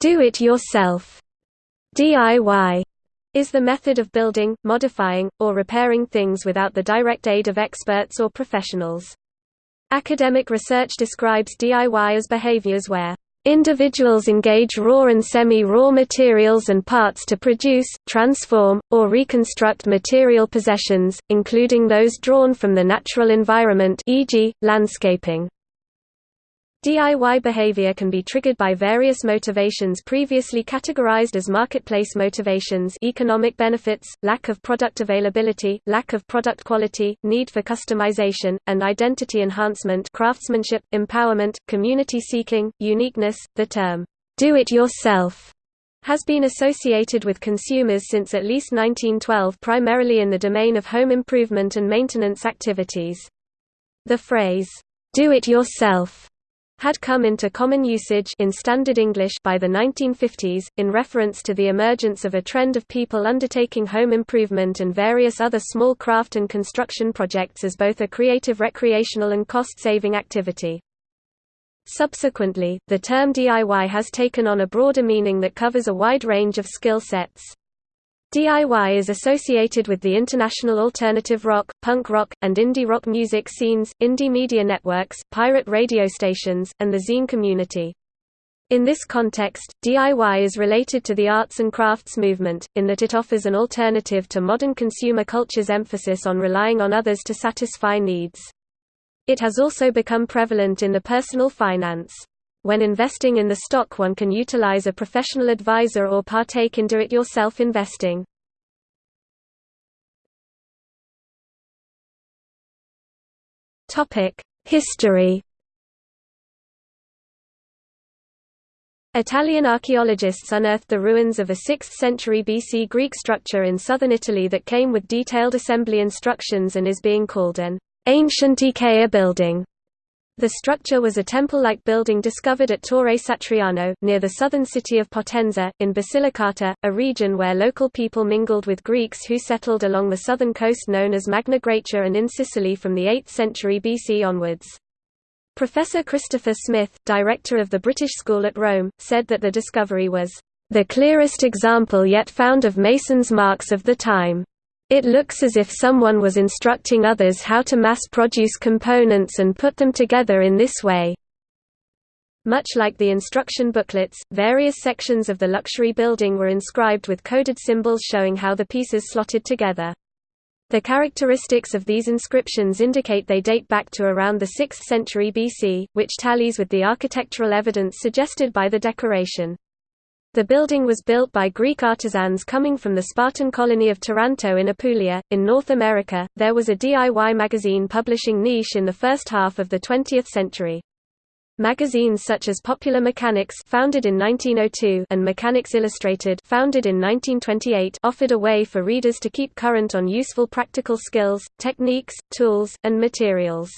Do-it-yourself DIY is the method of building, modifying, or repairing things without the direct aid of experts or professionals. Academic research describes DIY as behaviors where Individuals engage raw and semi-raw materials and parts to produce, transform, or reconstruct material possessions, including those drawn from the natural environment e.g., landscaping. DIY behavior can be triggered by various motivations previously categorized as marketplace motivations economic benefits, lack of product availability, lack of product quality, need for customization, and identity enhancement craftsmanship, empowerment, community seeking, uniqueness. The term, do-it-yourself has been associated with consumers since at least 1912 primarily in the domain of home improvement and maintenance activities. The phrase, do-it-yourself had come into common usage in standard English by the 1950s, in reference to the emergence of a trend of people undertaking home improvement and various other small craft and construction projects as both a creative recreational and cost-saving activity. Subsequently, the term DIY has taken on a broader meaning that covers a wide range of skill sets. DIY is associated with the international alternative rock, punk rock, and indie rock music scenes, indie media networks, pirate radio stations, and the zine community. In this context, DIY is related to the arts and crafts movement, in that it offers an alternative to modern consumer culture's emphasis on relying on others to satisfy needs. It has also become prevalent in the personal finance. When investing in the stock one can utilize a professional advisor or partake in do-it-yourself investing. History Italian archaeologists unearthed the ruins of a 6th century BC Greek structure in southern Italy that came with detailed assembly instructions and is being called an ancient Ikea building. The structure was a temple-like building discovered at Torre Satriano, near the southern city of Potenza, in Basilicata, a region where local people mingled with Greeks who settled along the southern coast known as Magna Graecia and in Sicily from the 8th century BC onwards. Professor Christopher Smith, director of the British School at Rome, said that the discovery was the clearest example yet found of masons' marks of the time. It looks as if someone was instructing others how to mass-produce components and put them together in this way. Much like the instruction booklets, various sections of the luxury building were inscribed with coded symbols showing how the pieces slotted together. The characteristics of these inscriptions indicate they date back to around the 6th century BC, which tallies with the architectural evidence suggested by the decoration. The building was built by Greek artisans coming from the Spartan colony of Taranto in Apulia. In North America, there was a DIY magazine publishing niche in the first half of the 20th century. Magazines such as Popular Mechanics founded in 1902 and Mechanix Illustrated founded in 1928 offered a way for readers to keep current on useful practical skills, techniques, tools, and materials.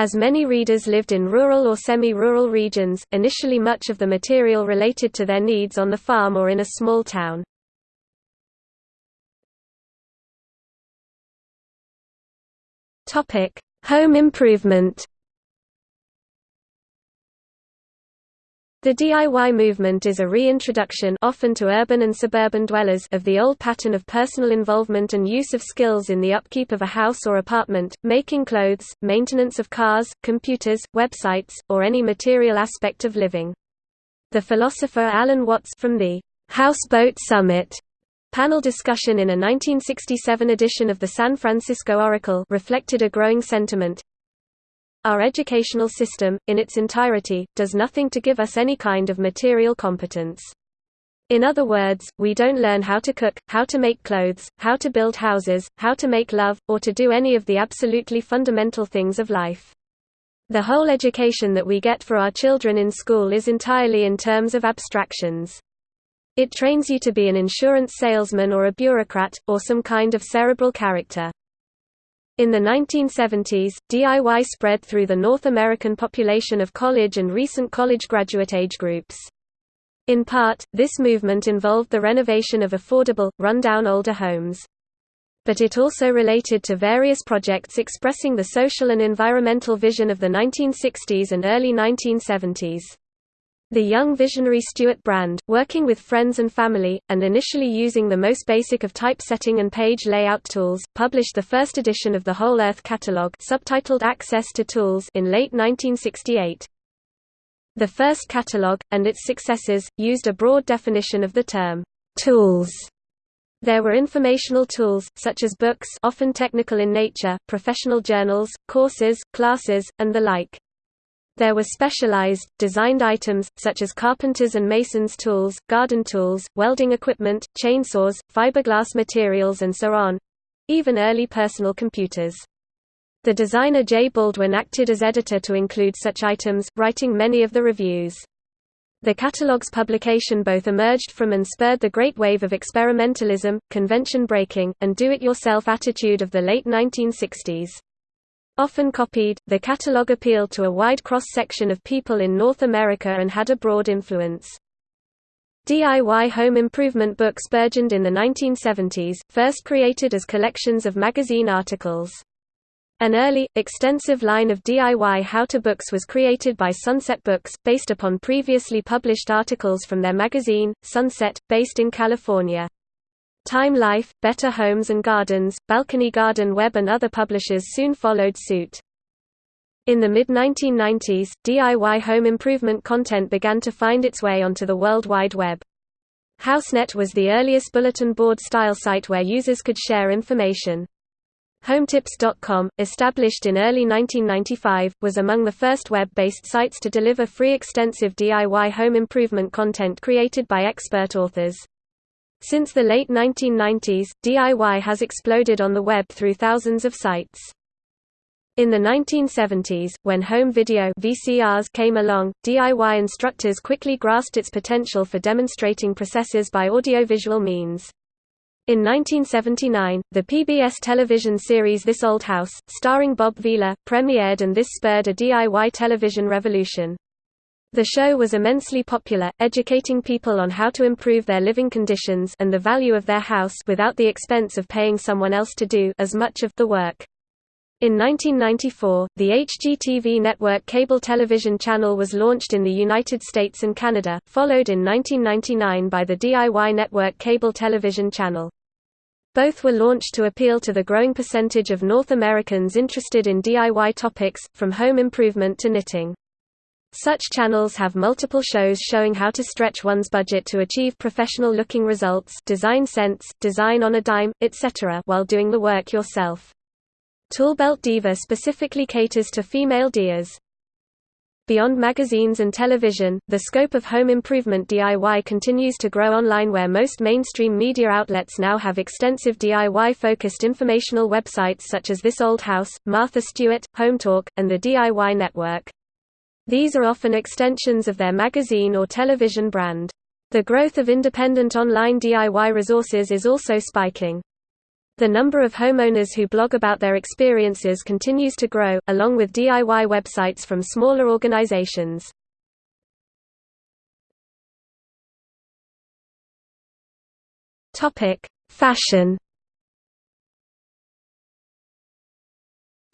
As many readers lived in rural or semi-rural regions, initially much of the material related to their needs on the farm or in a small town. Home improvement The DIY movement is a reintroduction often to urban and suburban dwellers of the old pattern of personal involvement and use of skills in the upkeep of a house or apartment, making clothes, maintenance of cars, computers, websites, or any material aspect of living. The philosopher Alan Watts from the Houseboat Summit panel discussion in a 1967 edition of the San Francisco Oracle reflected a growing sentiment, our educational system, in its entirety, does nothing to give us any kind of material competence. In other words, we don't learn how to cook, how to make clothes, how to build houses, how to make love, or to do any of the absolutely fundamental things of life. The whole education that we get for our children in school is entirely in terms of abstractions. It trains you to be an insurance salesman or a bureaucrat, or some kind of cerebral character. In the 1970s, DIY spread through the North American population of college and recent college graduate age groups. In part, this movement involved the renovation of affordable, rundown older homes. But it also related to various projects expressing the social and environmental vision of the 1960s and early 1970s. The young visionary Stewart Brand, working with friends and family, and initially using the most basic of typesetting and page layout tools, published the first edition of the Whole Earth Catalog subtitled Access to Tools in late 1968. The first catalog, and its successors, used a broad definition of the term, tools. There were informational tools, such as books often technical in nature, professional journals, courses, classes, and the like. There were specialized, designed items, such as carpenters' and masons' tools, garden tools, welding equipment, chainsaws, fiberglass materials and so on—even early personal computers. The designer J. Baldwin acted as editor to include such items, writing many of the reviews. The catalog's publication both emerged from and spurred the great wave of experimentalism, convention breaking, and do-it-yourself attitude of the late 1960s. Often copied, the catalog appealed to a wide cross-section of people in North America and had a broad influence. DIY home improvement books burgeoned in the 1970s, first created as collections of magazine articles. An early, extensive line of DIY how-to books was created by Sunset Books, based upon previously published articles from their magazine, Sunset, based in California. Time Life, Better Homes and Gardens, Balcony Garden Web and other publishers soon followed suit. In the mid-1990s, DIY home improvement content began to find its way onto the World Wide Web. HouseNet was the earliest bulletin board style site where users could share information. HomeTips.com, established in early 1995, was among the first web-based sites to deliver free extensive DIY home improvement content created by expert authors. Since the late 1990s, DIY has exploded on the web through thousands of sites. In the 1970s, when home video VCRs came along, DIY instructors quickly grasped its potential for demonstrating processes by audiovisual means. In 1979, the PBS television series This Old House, starring Bob Vila, premiered and this spurred a DIY television revolution. The show was immensely popular, educating people on how to improve their living conditions and the value of their house without the expense of paying someone else to do as much of the work. In 1994, the HGTV network cable television channel was launched in the United States and Canada, followed in 1999 by the DIY network cable television channel. Both were launched to appeal to the growing percentage of North Americans interested in DIY topics, from home improvement to knitting. Such channels have multiple shows showing how to stretch one's budget to achieve professional-looking results design sense, design on a dime, etc. while doing the work yourself. Toolbelt Diva specifically caters to female DIYers. Beyond magazines and television, the scope of home improvement DIY continues to grow online where most mainstream media outlets now have extensive DIY-focused informational websites such as This Old House, Martha Stewart, HomeTalk, and the DIY Network. These are often extensions of their magazine or television brand. The growth of independent online DIY resources is also spiking. The number of homeowners who blog about their experiences continues to grow, along with DIY websites from smaller organizations. Fashion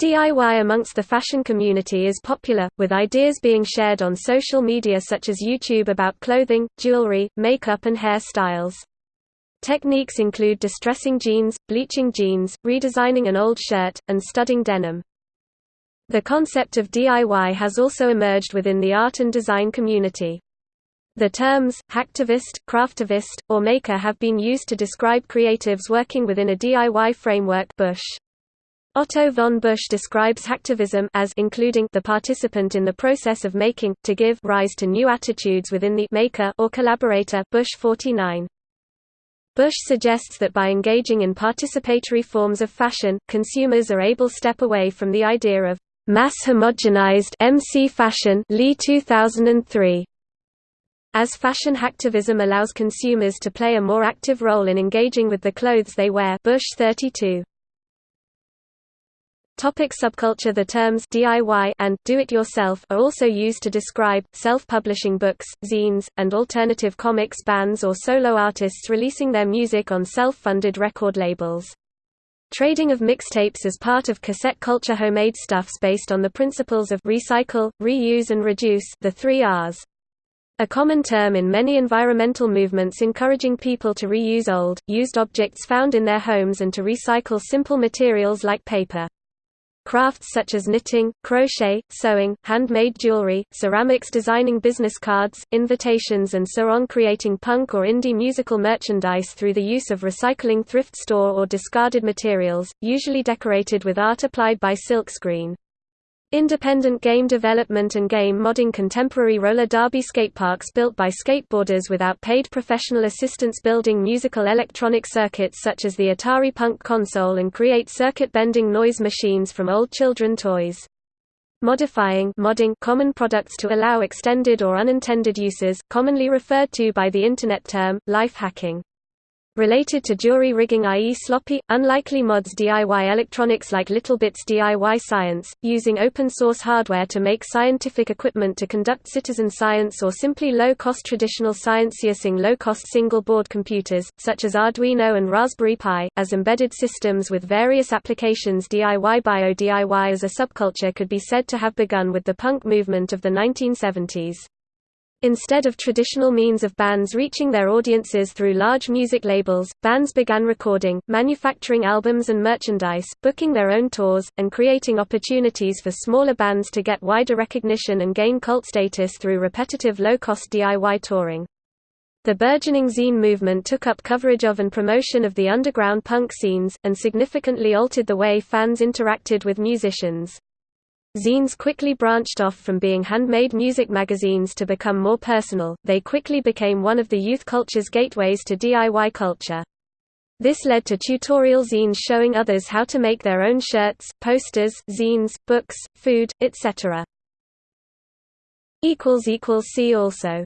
DIY amongst the fashion community is popular, with ideas being shared on social media such as YouTube about clothing, jewelry, makeup and hair styles. Techniques include distressing jeans, bleaching jeans, redesigning an old shirt, and studding denim. The concept of DIY has also emerged within the art and design community. The terms, hacktivist, craftivist, or maker have been used to describe creatives working within a DIY framework Bush. Otto von Busch describes hacktivism as including the participant in the process of making, to give rise to new attitudes within the maker or collaborator Busch 49. Busch suggests that by engaging in participatory forms of fashion, consumers are able step away from the idea of mass homogenized MC fashion Lee 2003. As fashion hacktivism allows consumers to play a more active role in engaging with the clothes they wear Busch 32. Topic subculture The terms DIY and do-it-yourself are also used to describe, self-publishing books, zines, and alternative comics bands or solo artists releasing their music on self-funded record labels. Trading of mixtapes as part of cassette culture homemade stuffs based on the principles of recycle, reuse and reduce the three R's. A common term in many environmental movements encouraging people to reuse old, used objects found in their homes and to recycle simple materials like paper. Crafts such as knitting, crochet, sewing, handmade jewelry, ceramics designing business cards, invitations and so on creating punk or indie musical merchandise through the use of recycling thrift store or discarded materials, usually decorated with art applied by silkscreen. Independent game development and game modding Contemporary roller derby skateparks built by skateboarders without paid professional assistance building musical electronic circuits such as the Atari Punk console and create circuit-bending noise machines from old children toys. Modifying modding common products to allow extended or unintended uses, commonly referred to by the Internet term, life hacking. Related to jury rigging i.e. sloppy, unlikely mods DIY electronics like LittleBits DIY Science, using open-source hardware to make scientific equipment to conduct citizen science or simply low-cost traditional science using low-cost single-board computers, such as Arduino and Raspberry Pi, as embedded systems with various applications DIY Bio DIY as a subculture could be said to have begun with the punk movement of the 1970s. Instead of traditional means of bands reaching their audiences through large music labels, bands began recording, manufacturing albums and merchandise, booking their own tours, and creating opportunities for smaller bands to get wider recognition and gain cult status through repetitive low-cost DIY touring. The burgeoning zine movement took up coverage of and promotion of the underground punk scenes, and significantly altered the way fans interacted with musicians. Zines quickly branched off from being handmade music magazines to become more personal, they quickly became one of the youth culture's gateways to DIY culture. This led to tutorial zines showing others how to make their own shirts, posters, zines, books, food, etc. See also